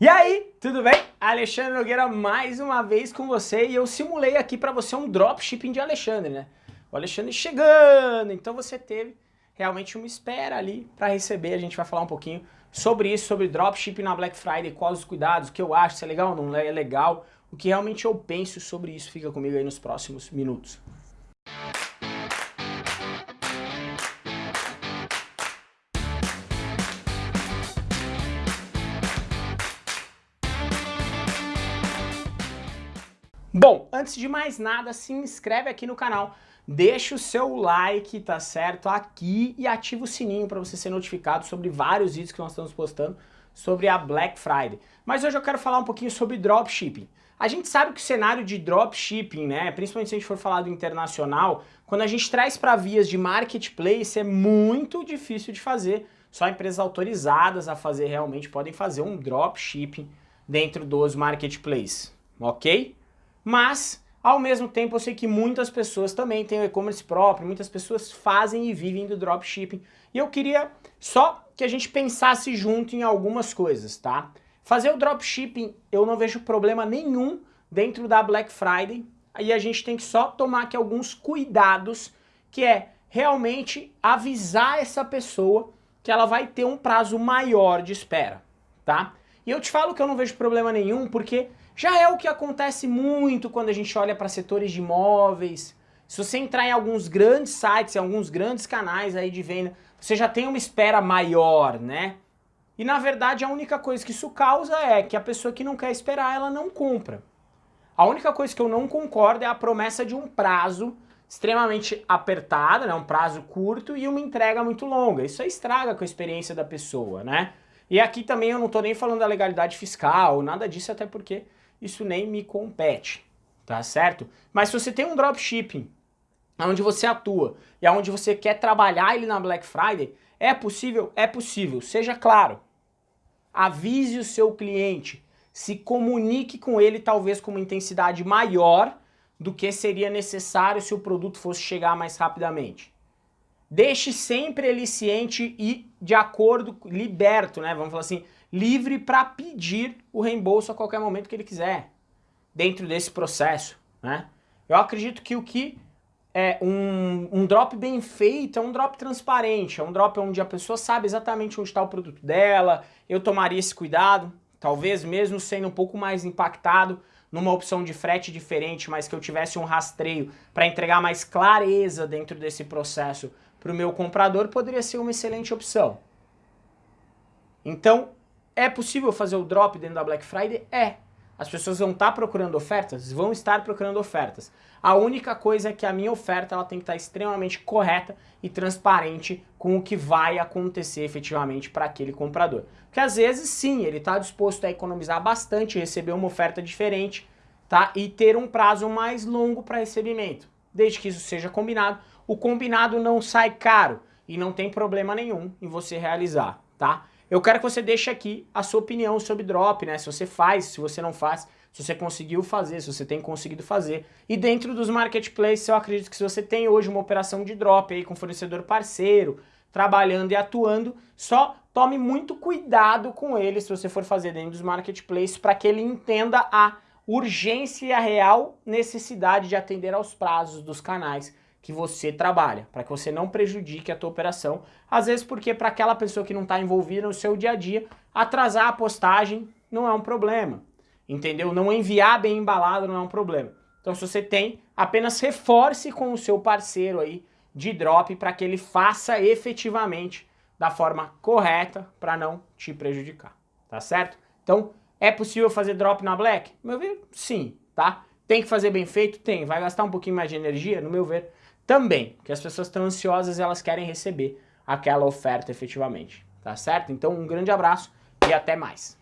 E aí, tudo bem? Alexandre Nogueira mais uma vez com você e eu simulei aqui para você um dropshipping de Alexandre, né? O Alexandre chegando, então você teve realmente uma espera ali para receber, a gente vai falar um pouquinho sobre isso, sobre dropshipping na Black Friday, quais os cuidados, o que eu acho, se é legal ou não é legal, o que realmente eu penso sobre isso, fica comigo aí nos próximos minutos. Bom, antes de mais nada, se inscreve aqui no canal, deixa o seu like, tá certo, aqui e ativa o sininho para você ser notificado sobre vários vídeos que nós estamos postando sobre a Black Friday. Mas hoje eu quero falar um pouquinho sobre dropshipping. A gente sabe que o cenário de dropshipping, né, principalmente se a gente for falar do internacional, quando a gente traz para vias de marketplace é muito difícil de fazer. Só empresas autorizadas a fazer realmente podem fazer um dropshipping dentro dos marketplaces, ok? Mas, ao mesmo tempo, eu sei que muitas pessoas também têm o e-commerce próprio, muitas pessoas fazem e vivem do dropshipping. E eu queria só que a gente pensasse junto em algumas coisas, tá? Fazer o dropshipping, eu não vejo problema nenhum dentro da Black Friday, aí a gente tem que só tomar aqui alguns cuidados, que é realmente avisar essa pessoa que ela vai ter um prazo maior de espera, tá? E eu te falo que eu não vejo problema nenhum, porque já é o que acontece muito quando a gente olha para setores de imóveis. Se você entrar em alguns grandes sites, em alguns grandes canais aí de venda, você já tem uma espera maior, né? E na verdade a única coisa que isso causa é que a pessoa que não quer esperar, ela não compra. A única coisa que eu não concordo é a promessa de um prazo extremamente apertado, né? um prazo curto e uma entrega muito longa. Isso aí estraga com a experiência da pessoa, né? E aqui também eu não estou nem falando da legalidade fiscal, nada disso, até porque isso nem me compete, tá certo? Mas se você tem um dropshipping onde você atua e onde você quer trabalhar ele na Black Friday, é possível? É possível, seja claro. Avise o seu cliente, se comunique com ele talvez com uma intensidade maior do que seria necessário se o produto fosse chegar mais rapidamente. Deixe sempre ele ciente e de acordo, liberto, né? Vamos falar assim, livre para pedir o reembolso a qualquer momento que ele quiser, dentro desse processo, né? Eu acredito que o que é um, um drop bem feito é um drop transparente, é um drop onde a pessoa sabe exatamente onde está o produto dela, eu tomaria esse cuidado, talvez mesmo sendo um pouco mais impactado numa opção de frete diferente, mas que eu tivesse um rastreio para entregar mais clareza dentro desse processo para o meu comprador, poderia ser uma excelente opção. Então, é possível fazer o drop dentro da Black Friday? É. As pessoas vão estar procurando ofertas? Vão estar procurando ofertas. A única coisa é que a minha oferta ela tem que estar extremamente correta e transparente com o que vai acontecer efetivamente para aquele comprador. Porque às vezes sim, ele está disposto a economizar bastante, receber uma oferta diferente tá? e ter um prazo mais longo para recebimento. Desde que isso seja combinado, o combinado não sai caro e não tem problema nenhum em você realizar. tá? Eu quero que você deixe aqui a sua opinião sobre drop, né? Se você faz, se você não faz, se você conseguiu fazer, se você tem conseguido fazer. E dentro dos marketplaces, eu acredito que se você tem hoje uma operação de drop aí com fornecedor parceiro, trabalhando e atuando, só tome muito cuidado com ele se você for fazer dentro dos marketplaces para que ele entenda a urgência e a real necessidade de atender aos prazos dos canais que você trabalha, para que você não prejudique a tua operação. Às vezes porque para aquela pessoa que não está envolvida no seu dia a dia, atrasar a postagem não é um problema, entendeu? Não enviar bem embalado não é um problema. Então se você tem, apenas reforce com o seu parceiro aí de drop para que ele faça efetivamente da forma correta para não te prejudicar, tá certo? Então, é possível fazer drop na Black? Meu ver, sim, tá? Tem que fazer bem feito? Tem. Vai gastar um pouquinho mais de energia? No meu ver, também, que as pessoas estão ansiosas e elas querem receber aquela oferta efetivamente, tá certo? Então um grande abraço e até mais.